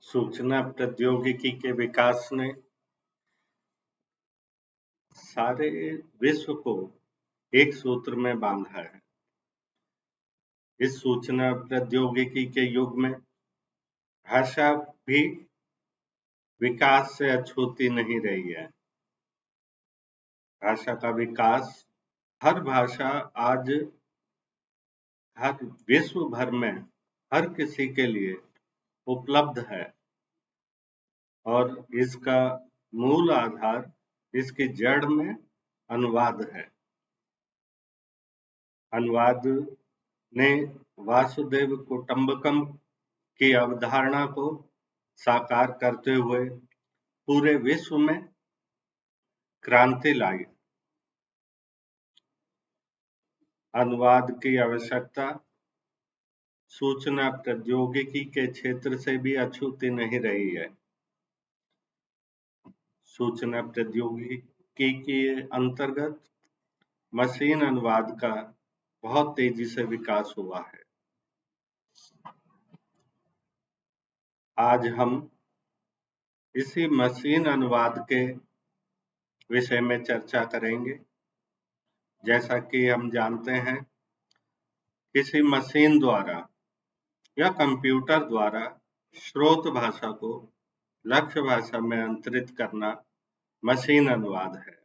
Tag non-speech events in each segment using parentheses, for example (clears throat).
सूचना प्रौद्योगिकी के विकास ने सारे विश्व को एक सूत्र में बांधा है। इस सूचना प्रौद्योगिकी के युग में भाषा भी विकास से अछूती नहीं रही है। भाषा का विकास, हर भाषा आज हर विश्व भर में हर किसी के लिए उपलब्ध है और इसका मूल आधार इसकी जड़ में अनुवाद है। अनुवाद ने वासुदेव कुटुंबकम की अवधारणा को साकार करते हुए पूरे विश्व में क्रांति लाई। अनुवाद की आवश्यकता सूचना प्रौद्योगिकी के क्षेत्र से भी अछूती नहीं रही है। सूचना प्रौद्योगिकी के अंतर्गत मशीन अनुवाद का बहुत तेज़ी से विकास हुआ है। आज हम इसी मशीन अनुवाद के विषय में चर्चा करेंगे। जैसा कि हम जानते हैं, किसी मशीन द्वारा या कंप्यूटर द्वारा स्रोत भाषा को लक्ष्य भाषा में अंतरित करना मशीन अनुवाद है।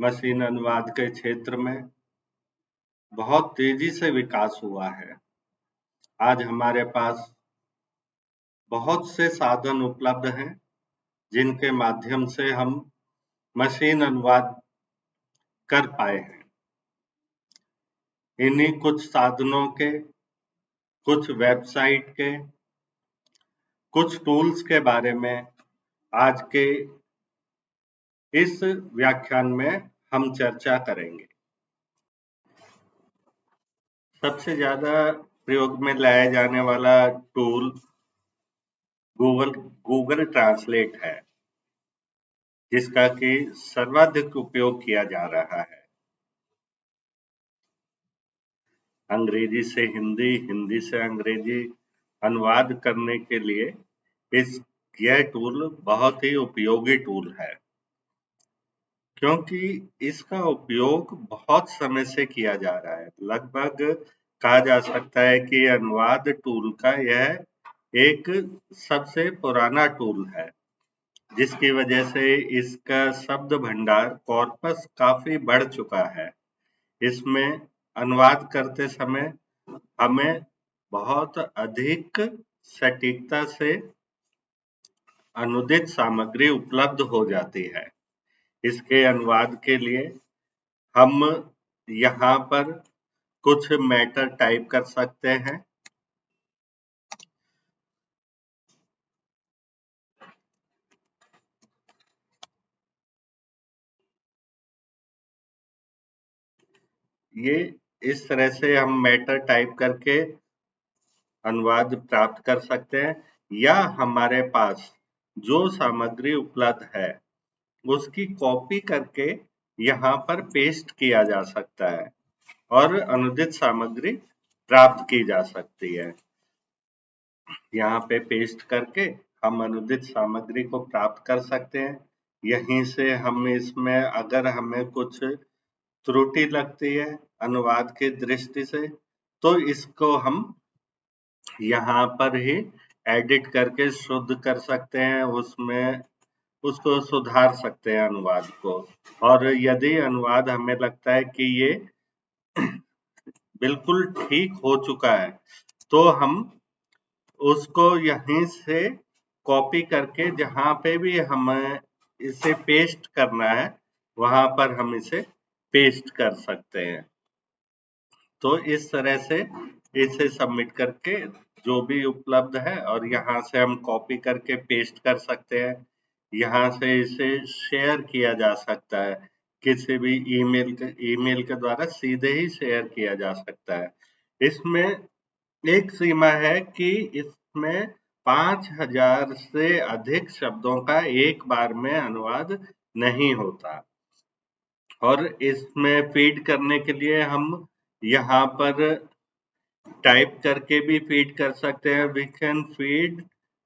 मशीन अनुवाद के क्षेत्र में बहुत तेज़ी से विकास हुआ है। आज हमारे पास बहुत से साधन उपलब्ध हैं, जिनके माध्यम से हम मशीन अनुवाद कर पाए हैं। इन्हीं कुछ साधनों के, कुछ वेबसाइट के, कुछ टूल्स के बारे में आज के इस व्याख्यान में हम चर्चा करेंगे। सबसे ज़्यादा प्रयोग में लाया जाने वाला टूल गूगल गूगल ट्रांसलेट है, जिसका कि सर्वाधिक उपयोग किया जा रहा है। अंग्रेज़ी से हिंदी हिंदी से अंग्रेज़ी अनुवाद करने के लिए इस यह टूल बहुत ही उपयोगी टूल है। क्योंकि इसका उपयोग बहुत समय से किया जा रहा है। लगभग कहा जा सकता है कि अनुवाद टूल का यह एक सबसे पुराना टूल है, जिसकी वजह से इसका शब्द भंडार कॉर्पस काफ़ी बढ़ चुका है। इसमें अनुवाद करते समय हमें बहुत अधिक सटीकता से अनुदित सामग्री उपलब्ध हो जाती है। इसके अनुवाद के लिए हम यहाँ पर कुछ मैटर टाइप कर सकते हैं। ये इस तरह से हम मैटर टाइप करके अनुवाद प्राप्त कर सकते हैं, या हमारे पास जो सामग्री उपलब्ध है, उसकी कॉपी करके यहाँ पर पेस्ट किया जा सकता है और अनुदित सामग्री प्राप्त की जा सकती है। यहाँ पे पेस्ट करके हम अनुदित सामग्री को प्राप्त कर सकते हैं। यहीं से हम इसमें अगर हमें कुछ त्रुटि लगती है अनुवाद के दृष्टि से तो इसको हम यहाँ पर ही एडिट करके शुद्ध कर सकते हैं, उसमें, उसको सुधार सकते हैं अनुवाद को। और यदि अनुवाद हमें लगता है कि ये (clears throat) बिल्कुल ठीक हो चुका है तो हम उसको यहीं से कॉपी करके, जहाँ पे भी हमें इसे पेस्ट करना है, वहाँ पर हम इसे पेस्ट कर सकते हैं। तो इस तरह से इसे सबमिट करके जो भी उपलब्ध है और यहाँ से हम कॉपी करके पेस्ट कर सकते हैं। यहाँ से इसे शेयर किया जा सकता है। किसी भी ईमेल के ईमेल के द्वारा सीधे ही शेयर किया जा सकता है। इसमें एक सीमा है कि इसमें पाँच हज़ार से अधिक शब्दों का एक बार में अनुवाद नहीं होता। और इसमें फ़ीड करने के लिए हम यहाँ पर टाइप करके भी फ़ीड कर सकते हैं। We can feed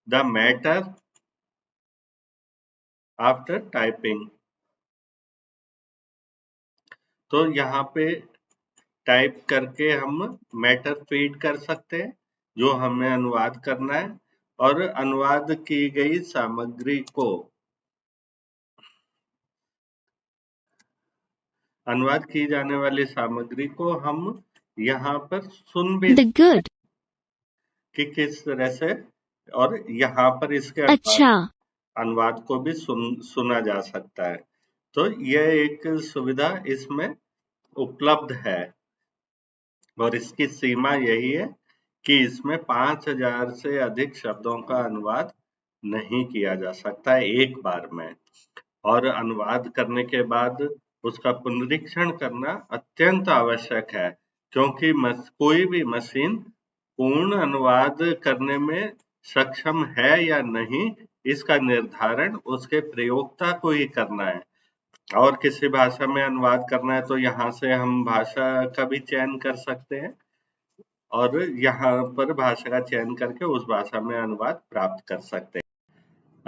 the matter after typing तो यहाँ पे टाइप करके हम मैटर फ़ीड कर सकते हैं, जो हमें अनुवाद करना है, और अनुवाद की गई सामग्री को अनुवाद की जाने वाली सामग्री को हम यहाँ पर सुन भी The good. कि किस तरह से और यहाँ पर इसके अच्छा। अनुवाद को भी सुन सुना जा सकता है। तो यह एक सुविधा इसमें उपलब्ध है। और इसकी सीमा यही है कि इसमें 5000 से अधिक शब्दों का अनुवाद नहीं किया जा सकता है एक बार में। और अनुवाद करने के बाद उसका पुनरीक्षण करना अत्यंत आवश्यक है, क्योंकि कोई भी मशीन पूर्ण अनुवाद करने में सक्षम है या नहीं, इसका निर्धारण उसके प्रयोगता को ही करना है। और किसी भाषा में अनुवाद करना है तो यहाँ से हम भाषा का भी चयन कर सकते हैं और यहाँ पर भाषा का चयन करके उस भाषा में अनुवाद प्राप्त कर सकते हैं।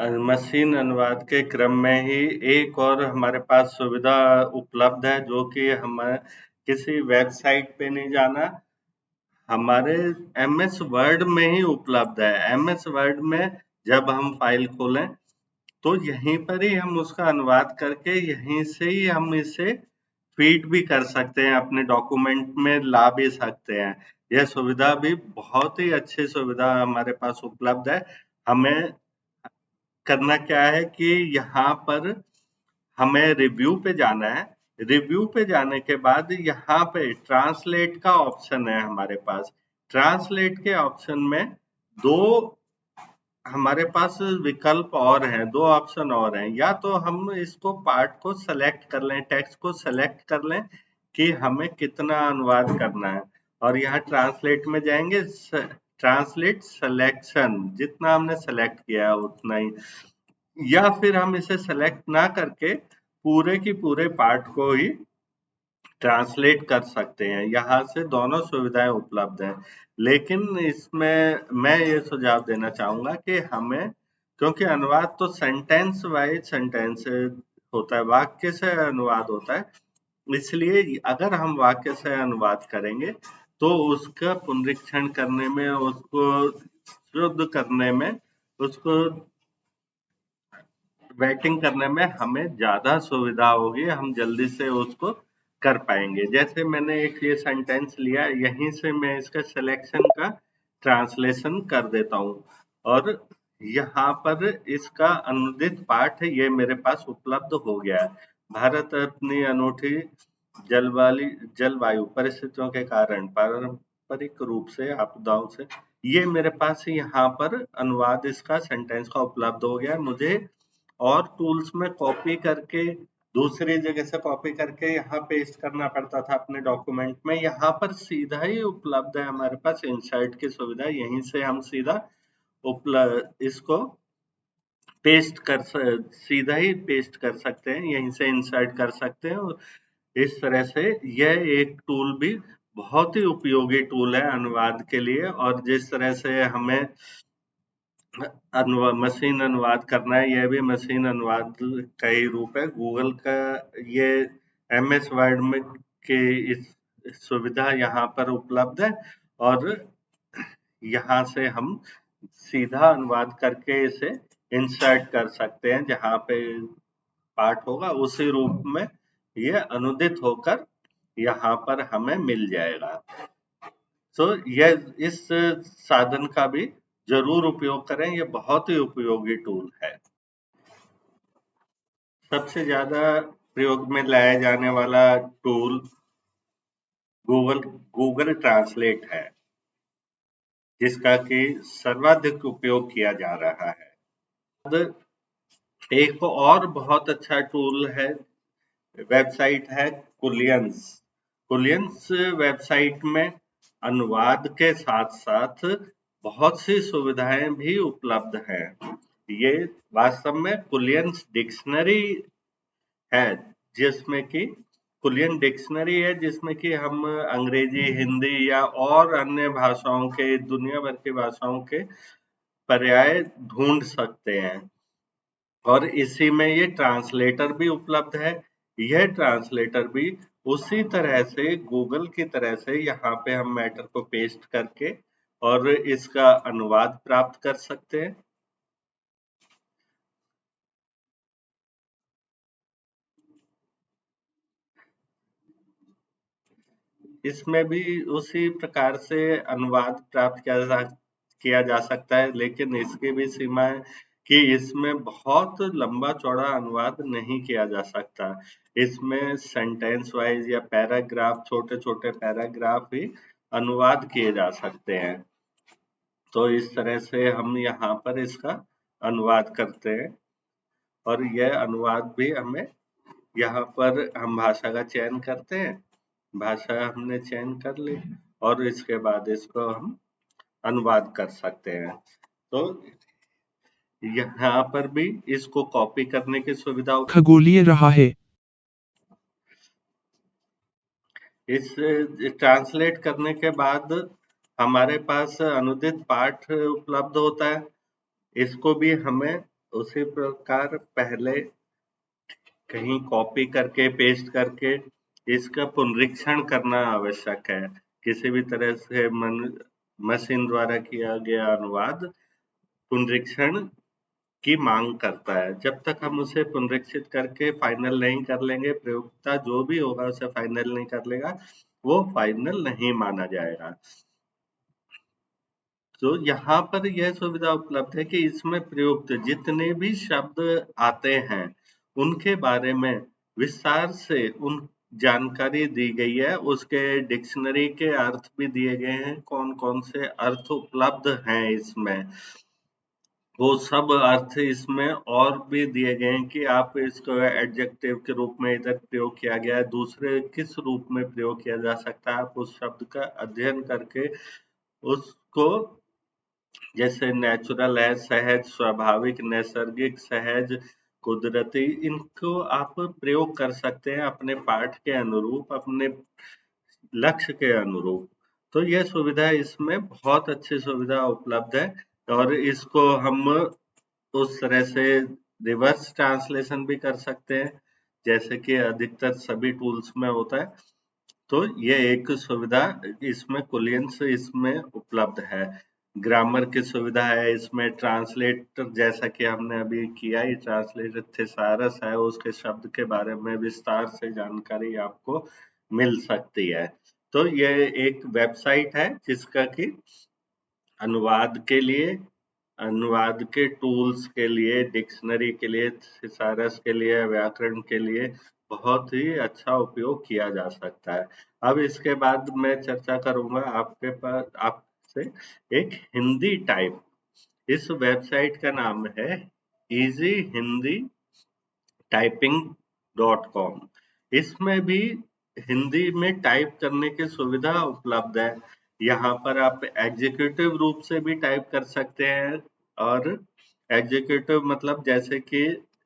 मशीन अनुवाद के क्रम में ही एक और हमारे पास सुविधा उपलब्ध है, जो कि हम किसी वेबसाइट पे नहीं जाना। हमारे एम एस वर्ड में ही उपलब्ध है। एम एस वर्ड में जब हम फ़ाइल खोलें तो यहीं पर ही हम उसका अनुवाद करके यहीं से ही हम इसे फ़ीड भी कर सकते हैं, अपने डॉक्यूमेंट में ला भी सकते हैं। यह सुविधा भी बहुत ही अच्छी सुविधा हमारे पास उपलब्ध है। हमें करना क्या है कि यहाँ पर हमें रिव्यू पे जाना है। रिव्यू पे जाने के बाद यहाँ पे ट्रांसलेट का ऑप्शन है हमारे पास। ट्रांसलेट के ऑप्शन में दो हमारे पास विकल्प और हैं, दो ऑप्शन और हैं। या तो हम इसको पार्ट को सेलेक्ट कर लें टेक्स्ट को सेलेक्ट कर लें कि हमें कितना अनुवाद करना है। और यहाँ ट्रांसलेट में जाएँगे ट्रांसलेट सिलेक्शन जितना हमने सेलेक्ट किया है उतना ही। या फिर हम इसे सेलेक्ट ना करके पूरे की पूरे पार्ट को ही ट्रांसलेट कर सकते हैं। यहाँ से दोनों सुविधाएँ उपलब्ध हैं। लेकिन इसमें मैं ये सुझाव देना चाहूँगा कि हमें, क्योंकि अनुवाद तो सेंटेंस वाइज सेंटेंस होता है, वाक्य से अनुवाद होता है। इसलिए अगर हम वाक्य से अनुवाद करेंगे तो उसका पुनरीक्षण करने में, उसको शुद्ध करने में, उसको वेटिंग करने में हमें ज़्यादा सुविधा होगी, हम जल्दी से उसको कर पाएँगे। जैसे मैंने एक ये सेंटेंस लिया, यहीं से मैं इसका सिलेक्शन का ट्रांसलेशन कर देता हूँ। और यहाँ पर इसका अनुदित पाठ ये मेरे पास उपलब्ध हो गया है। भारत अपनी अनूठी जलवाली, जलवायु परिस्थितियों के कारण पारंपरिक रूप से, आपदाओं से, ये मेरे पास यहाँ पर अनुवाद इसका सेंटेंस का उपलब्ध हो गया मुझे और टूल्स में कॉपी करके, दूसरी जगह से कॉपी करके यहाँ पेस्ट करना पड़ता था अपने डॉक्यूमेंट में। यहाँ पर सीधा ही उपलब्ध है हमारे पास इंसर्ट की सुविधा, यहीं से हम सीधा उपलब्ध इसको पेस्ट कर सीधा ही पेस्ट कर सकते हैं, यहीं से इंसर्ट कर सकते हैं इस तरह से यह एक टूल भी बहुत ही उपयोगी टूल है अनुवाद के लिए और जिस तरह से हमें अनुवाद मशीन अनुवाद करना है, यह भी मशीन अनुवाद का ही रूप है। गूगल का ये एम एस वर्ड में के इस सुविधा यहाँ पर उपलब्ध है और यहाँ से हम सीधा अनुवाद करके इसे इंसर्ट कर सकते हैं, जहाँ पे पार्ट होगा, उसी रूप में ये अनुदित होकर यहाँ पर हमें मिल जाएगा। तो यह इस साधन का भी ज़रूर उपयोग करें यह बहुत ही उपयोगी टूल है। सबसे ज़्यादा प्रयोग में लाया जाने वाला टूल गूगल गूगल ट्रांसलेट है, जिसका कि सर्वाधिक उपयोग किया जा रहा है। एक और बहुत अच्छा टूल है वेबसाइट है कुलियंस। कुलियंस वेबसाइट में अनुवाद के साथ साथ बहुत सी सुविधाएँ भी उपलब्ध हैं। ये वास्तव में कुलियंस डिक्शनरी है, जिसमें कि कुलियन डिक्शनरी है, जिसमें कि हम अंग्रेज़ी, हिंदी या और अन्य भाषाओं के, दुनिया भर की भाषाओं के पर्याय ढूंढ सकते हैं। और इसी में ये ट्रांसलेटर भी उपलब्ध है यह ट्रांसलेटर भी उसी तरह से गूगल की तरह से यहाँ पे हम मैटर को पेस्ट करके और इसका अनुवाद प्राप्त कर सकते हैं। इसमें भी उसी प्रकार से अनुवाद प्राप्त किया जा किया जा सकता है, लेकिन इसकी भी सीमा है कि इसमें बहुत लंबा चौड़ा अनुवाद नहीं किया जा सकता। इसमें सेंटेंस वाइज या पैराग्राफ छोटे छोटे पैराग्राफ ही अनुवाद किए जा सकते हैं। तो इस तरह से हम यहाँ पर इसका अनुवाद करते हैं। और यह अनुवाद भी हमें यहाँ पर हम भाषा का चयन करते हैं। भाषा हमने चयन कर ली और इसके बाद इसको हम अनुवाद कर सकते हैं। तो यहाँ पर भी इसको कॉपी करने की सुविधा खगोलीय रहा है। इस ट्रांसलेट करने के बाद हमारे पास अनुदित पाठ उपलब्ध होता है। इसको भी हमें उसी प्रकार पहले कहीं कॉपी करके पेस्ट करके इसका पुनरीक्षण करना आवश्यक है। किसी भी तरह से मन मशीन द्वारा किया गया अनुवाद पुनरीक्षण की मांग करता है। जब तक हम उसे पुनरीक्षित करके फाइनल नहीं कर लेंगे प्रयोगता जो भी होगा उसे फाइनल नहीं कर लेगा, वो फाइनल नहीं माना जाएगा। तो यहाँ पर यह सुविधा उपलब्ध है कि इसमें प्रयुक्त जितने भी शब्द आते हैं, उनके बारे में विस्तार से उन जानकारी दी गई है। उसके डिक्शनरी के अर्थ भी दिए गए हैं कौन कौन से अर्थ उपलब्ध हैं इसमें। वो सब अर्थ इसमें और भी दिए गए हैं कि आप इसको एडजेक्टिव के रूप में इधर प्रयोग किया गया है, दूसरे किस रूप में प्रयोग किया जा सकता है, आप उस शब्द का अध्ययन करके उसको, जैसे नेचुरल है, सहज, स्वाभाविक, नैसर्गिक, सहज, कुदरती, इनको आप प्रयोग कर सकते हैं अपने पाठ के अनुरूप, अपने लक्ष्य के अनुरूप। तो यह सुविधा इसमें बहुत अच्छी सुविधा उपलब्ध है। और इसको हम उस तरह से रिवर्स ट्रांसलेशन भी कर सकते हैं, जैसे कि अधिकतर सभी टूल्स में होता है। तो ये एक सुविधा इसमें कुलियंस इसमें उपलब्ध है। ग्रामर की सुविधा है इसमें, ट्रांसलेटर जैसा कि हमने अभी किया ही, ट्रांसलेटर थेसारस है, उसके शब्द के बारे में विस्तार से जानकारी आपको मिल सकती है। तो ये एक वेबसाइट है जिसका कि अनुवाद के लिए, अनुवाद के टूल्स के लिए डिक्शनरी के लिए थिसारस के लिए, व्याकरण के लिए बहुत ही अच्छा उपयोग किया जा सकता है। अब इसके बाद मैं चर्चा करूँगा आपके पास, आपसे एक हिंदी टाइप इस वेबसाइट का नाम है easy Hindi typing dot com इसमें भी हिंदी में टाइप करने की सुविधा उपलब्ध है। यहाँ पर आप एग्जीक्यूटिव रूप से भी टाइप कर सकते हैं और एग्जीक्यूटिव मतलब जैसे कि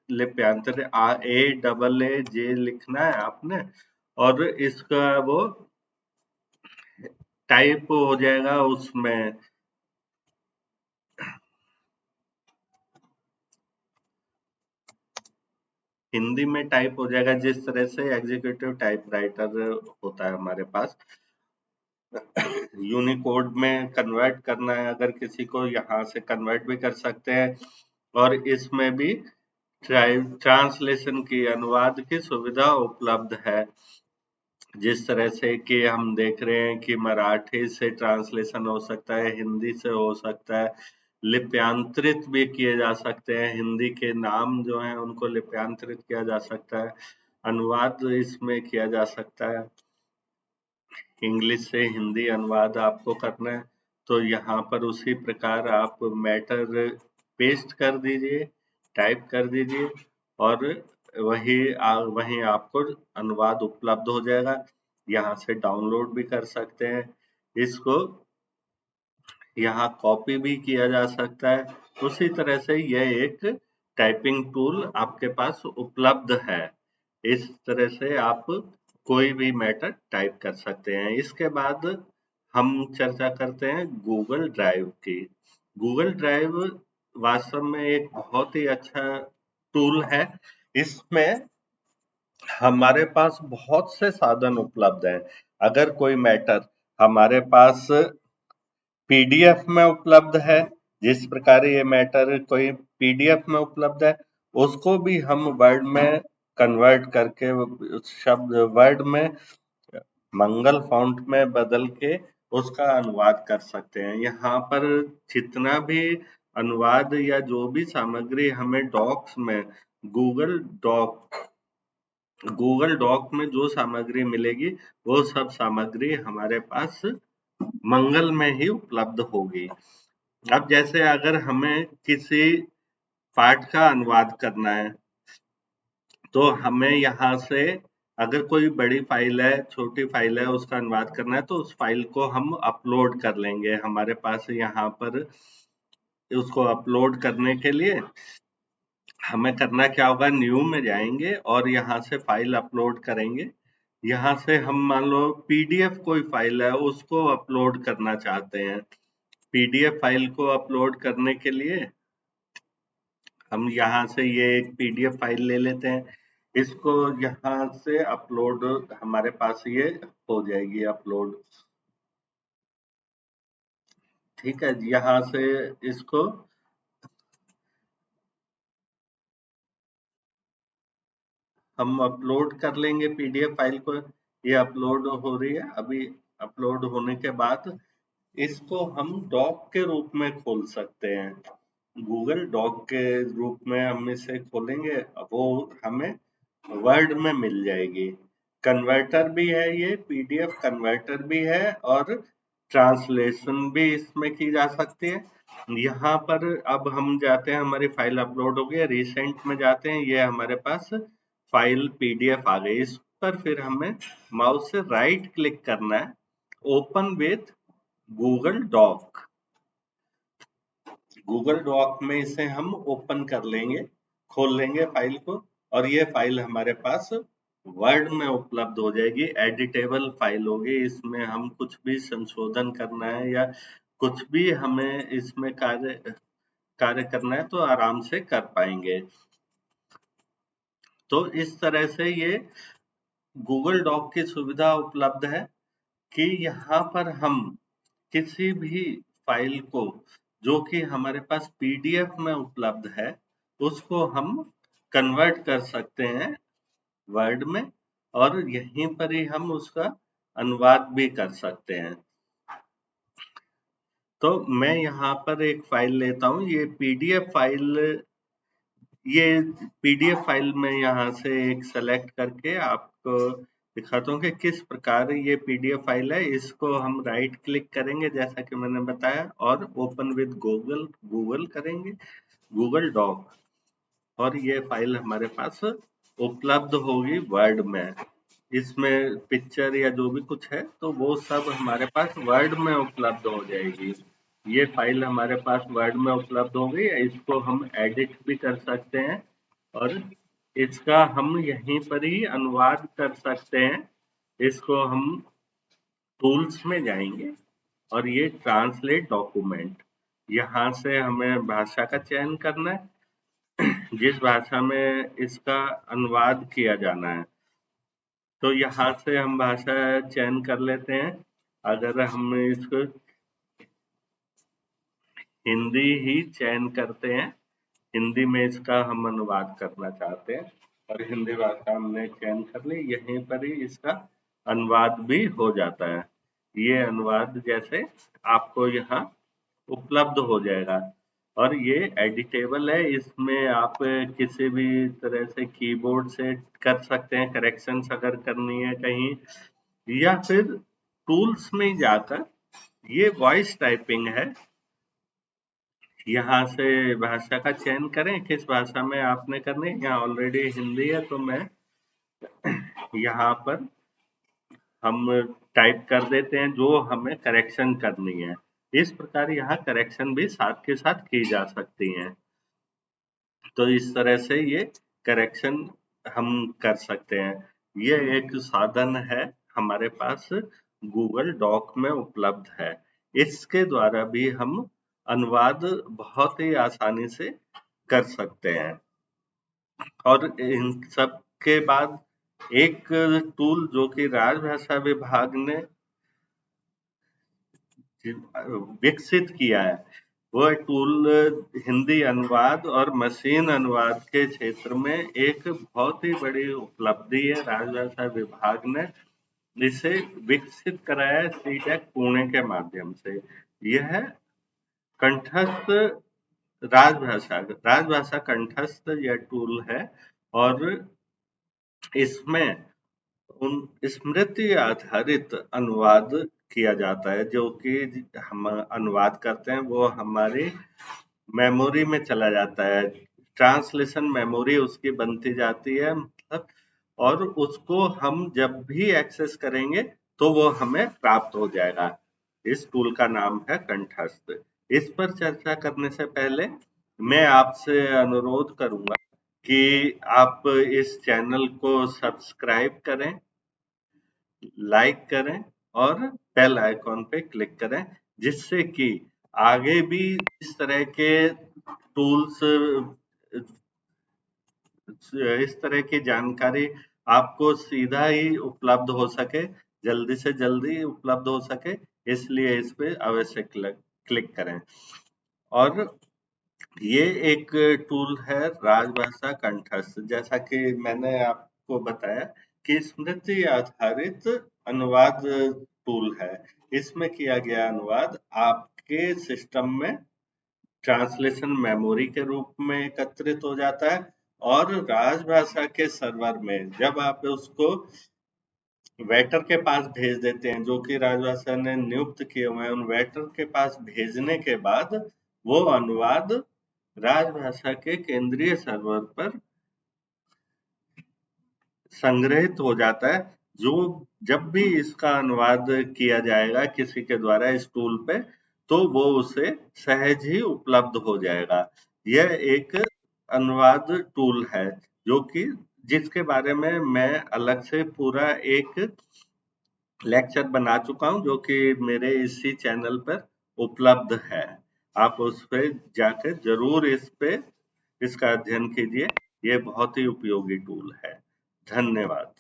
लिप्यांतर आ, ए, डबल, ए, जे लिखना है आपने और इसका वो टाइप हो जाएगा उसमें हिंदी में टाइप हो जाएगा जिस तरह से एग्जीक्यूटिव टाइपराइटर होता है हमारे पास। यूनिकोड में कन्वर्ट करना है, अगर किसी को यहाँ से कन्वर्ट भी कर सकते हैं। और इसमें भी ट्रांसलेशन की अनुवाद की सुविधा उपलब्ध है। जिस तरह से कि हम देख रहे हैं कि मराठी से ट्रांसलेशन हो सकता है, हिंदी से हो सकता है, लिप्यांतरित भी किए जा सकते हैं। हिंदी के नाम जो हैं, उनको लिप्यांतरित किया जा सकता है। अनुवाद इसमें किया जा सकता है। इंग्लिश से हिंदी अनुवाद आपको करना है तो यहाँ पर उसी प्रकार आप मैटर पेस्ट कर दीजिए टाइप कर दीजिए और वही आ, वहीं आपको अनुवाद उपलब्ध हो जाएगा। यहाँ से डाउनलोड भी कर सकते हैं। इसको यहाँ कॉपी भी किया जा सकता है। उसी तरह से यह एक टाइपिंग टूल आपके पास उपलब्ध है। इस तरह से आप कोई भी मैटर टाइप कर सकते हैं। इसके बाद हम चर्चा करते हैं गूगल ड्राइव की। गूगल ड्राइव वास्तव में एक बहुत ही अच्छा टूल है। इसमें हमारे पास बहुत से साधन उपलब्ध हैं। अगर कोई मैटर हमारे पास पीडीएफ में उपलब्ध है, जिस प्रकार ये मैटर कोई पीडीएफ में उपलब्ध है, उसको भी हम वर्ड में कन्वर्ट करके उस शब्द वर्ड में मंगल फाउंट में बदल के उसका अनुवाद कर सकते हैं। यहाँ पर जितना भी अनुवाद या जो भी सामग्री हमें डॉक्स में गूगल डॉक गूगल डॉक में जो सामग्री मिलेगी, वो सब सामग्री हमारे पास मंगल में ही उपलब्ध होगी। अब जैसे अगर हमें किसी पाठ का अनुवाद करना है तो हमें यहाँ से अगर कोई बड़ी फ़ाइल है, छोटी फ़ाइल है, उसका अनुवाद करना है तो उस फ़ाइल को हम अपलोड कर लेंगे। हमारे पास यहाँ पर उसको अपलोड करने के लिए हमें करना क्या होगा, न्यू में जाएँगे और यहाँ से फ़ाइल अपलोड करेंगे। यहाँ से हम मान लो पीडीएफ कोई फ़ाइल है, उसको अपलोड करना चाहते हैं। पीडीएफ फ़ाइल को अपलोड करने के लिए हम यहाँ से ये एक पीडीएफ फ़ाइल ले लेते हैं। इसको यहाँ से अपलोड हमारे पास ये हो जाएगी अपलोड ठीक है, यहाँ से इसको हम अपलोड कर लेंगे पीडीएफ फ़ाइल को। ये अपलोड हो रही है, अभी अपलोड होने के बाद इसको हम डॉक के रूप में खोल सकते हैं। गूगल डॉक के रूप में हम इसे खोलेंगे, वो हमें वर्ड में मिल जाएगी। कन्वर्टर भी है ये, पीडीएफ कन्वर्टर भी है और ट्रांसलेशन भी इसमें की जा सकती है। यहाँ पर अब हम जाते हैं, हमारी फ़ाइल अपलोड हो गई है रिसेंट में जाते हैं, ये हमारे पास फ़ाइल पीडीएफ आ गई। इस पर फिर हमें माउस से राइट क्लिक करना है। Open with Google doc Google doc में इसे हम ओपन कर लेंगे, खोल लेंगे फ़ाइल को। और ये फ़ाइल हमारे पास वर्ड में उपलब्ध हो जाएगी एडिटेबल फ़ाइल होगी। इसमें हम कुछ भी संशोधन करना है या कुछ भी हमें इसमें कार्य कार्य करना है तो आराम से कर पाएँगे। तो इस तरह से ये गूगल डॉक की सुविधा उपलब्ध है कि यहाँ पर हम किसी भी फ़ाइल को, जो कि हमारे पास पीडीएफ में उपलब्ध है, उसको हम कन्वर्ट कर सकते हैं वर्ड में और यहीं पर ही हम उसका अनुवाद भी कर सकते हैं। तो मैं यहाँ पर एक फ़ाइल लेता हूँ, ये पीडीएफ फ़ाइल ये पीडीएफ फ़ाइल में यहाँ से एक सेलेक्ट करके आपको दिखाता हूँ कि किस प्रकार ये पीडीएफ फ़ाइल है। इसको हम राइट क्लिक करेंगे, जैसा कि मैंने बताया, और ओपन विद गूगल गूगल करेंगे गूगल डॉक और ये फ़ाइल हमारे पास उपलब्ध होगी वर्ड में। इसमें पिक्चर या जो भी कुछ है तो वो सब हमारे पास वर्ड में उपलब्ध हो जाएगी। ये फ़ाइल हमारे पास वर्ड में उपलब्ध हो गई इसको हम एडिट भी कर सकते हैं और इसका हम यहीं पर ही अनुवाद कर सकते हैं। इसको हम टूल्स में जाएँगे और ये ट्रांसलेट डॉक्यूमेंट यहाँ से हमें भाषा का चयन करना है। जिस भाषा में इसका अनुवाद किया जाना है तो यहाँ से हम भाषा चयन कर लेते हैं। अगर हम इसको हिंदी ही चयन करते हैं, हिंदी में इसका हम अनुवाद करना चाहते हैं, और हिंदी भाषा हमने चयन कर ली, यहीं पर ही इसका अनुवाद भी हो जाता है। ये अनुवाद जैसे आपको यहाँ उपलब्ध हो जाएगा। और ये एडिटेबल है, इसमें आप किसी भी तरह से कीबोर्ड से कर सकते हैं करेक्शन अगर करनी है कहीं, या फिर टूल्स में जाकर ये वॉइस टाइपिंग है। यहाँ से भाषा का चयन करें, किस भाषा में आपने करनी है। यहाँ ऑलरेडी हिंदी है तो मैं यहाँ पर हम टाइप कर देते हैं जो हमें करेक्शन करनी है। इस प्रकार यहाँ करेक्शन भी साथ के साथ की जा सकती हैं। तो इस तरह से ये करेक्शन हम कर सकते हैं। ये एक साधन है, हमारे पास गूगल डॉक में उपलब्ध है। इसके द्वारा भी हम अनुवाद बहुत ही आसानी से कर सकते हैं। और इन सब के बाद एक टूल जो कि राजभाषा विभाग ने विकसित किया है। वह टूल हिंदी अनुवाद और मशीन अनुवाद के क्षेत्र में एक बहुत ही बड़ी उपलब्धि है। राजभाषा विभाग ने इसे विकसित कराया सीटेक पुणे के माध्यम से। यह कंठस्थ राजभाषा राजभाषा कंठस्थ यह टूल है और इसमें उन स्मृति आधारित अनुवाद किया जाता है, जो कि हम अनुवाद करते हैं, वो हमारी मेमोरी में चला जाता है। ट्रांसलेशन मेमोरी उसकी बनती जाती है मतलब और उसको हम जब भी एक्सेस करेंगे तो वो हमें प्राप्त हो जाएगा। इस टूल का नाम है कंठस्थ। इस पर चर्चा करने से पहले मैं आपसे अनुरोध करूँगा कि आप इस चैनल को सब्सक्राइब करें, लाइक करें और बेल आइकॉन पे क्लिक करें, जिससे कि आगे भी इस तरह के टूल्स इस तरह की जानकारी आपको सीधा ही उपलब्ध हो सके, जल्दी से जल्दी उपलब्ध हो सके, इसलिए इस पे अवश्य क्लिक करें। और ये एक टूल है राजभाषा कंठस्थ, जैसा कि मैंने आपको बताया कि स्मृति आधारित अनुवाद टूल है। इसमें किया गया अनुवाद आपके सिस्टम में ट्रांसलेशन मेमोरी के रूप में एकत्रित हो जाता है और राजभाषा के सर्वर में जब आप उसको वेटर के पास भेज देते हैं, जो कि राजभाषा ने नियुक्त किए हुए हैं, उन वेटर के पास भेजने के बाद वो अनुवाद राजभाषा के केंद्रीय सर्वर पर संग्रहित हो जाता है। जो जब भी इसका अनुवाद किया जाएगा किसी के द्वारा इस टूल पे तो वो उसे सहज ही उपलब्ध हो जाएगा। यह एक अनुवाद टूल है, जो कि जिसके बारे में मैं अलग से पूरा एक लेक्चर बना चुका हूँ, जो कि मेरे इसी चैनल पर उपलब्ध है। आप उस पर जाकर ज़रूर इस पे इसका अध्ययन कीजिए। ये बहुत ही उपयोगी टूल है। धन्यवाद।